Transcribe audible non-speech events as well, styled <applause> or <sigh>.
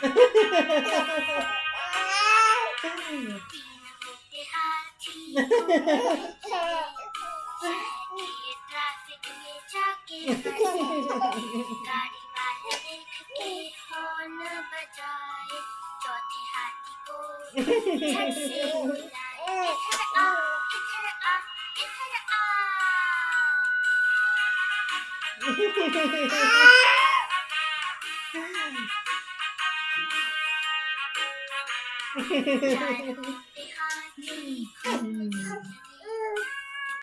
तीन मोटे हाथी घूमने <laughs> Sorry.